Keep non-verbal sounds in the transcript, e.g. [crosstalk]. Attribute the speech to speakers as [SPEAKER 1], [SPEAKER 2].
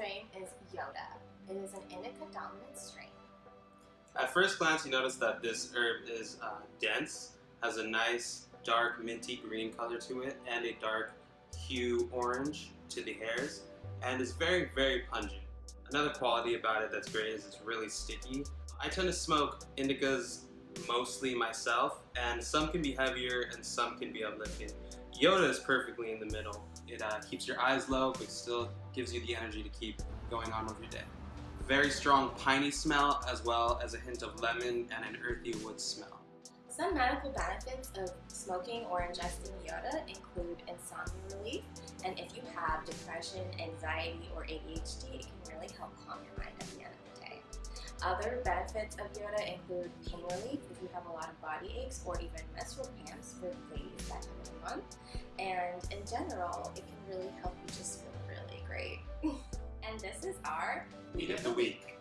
[SPEAKER 1] strain is Yoda. It is an indica dominant strain.
[SPEAKER 2] At first glance, you notice that this herb is uh, dense, has a nice dark minty green color to it, and a dark hue orange to the hairs, and is very, very pungent. Another quality about it that's great is it's really sticky. I tend to smoke indicas mostly myself, and some can be heavier and some can be uplifting. Yoda is perfectly in the middle. It uh, keeps your eyes low, but still gives you the energy to keep going on with your day. Very strong piney smell, as well as a hint of lemon and an earthy wood smell.
[SPEAKER 1] Some medical benefits of smoking or ingesting Yoda include insomnia relief, and if you have depression, anxiety, or ADHD, it can really help calm your Other benefits of Yoda include pain relief if you have a lot of body aches or even menstrual cramps for ladies that time of the month. And in general, it can really help you just feel really great. [laughs] and this is our
[SPEAKER 2] Weed of the week.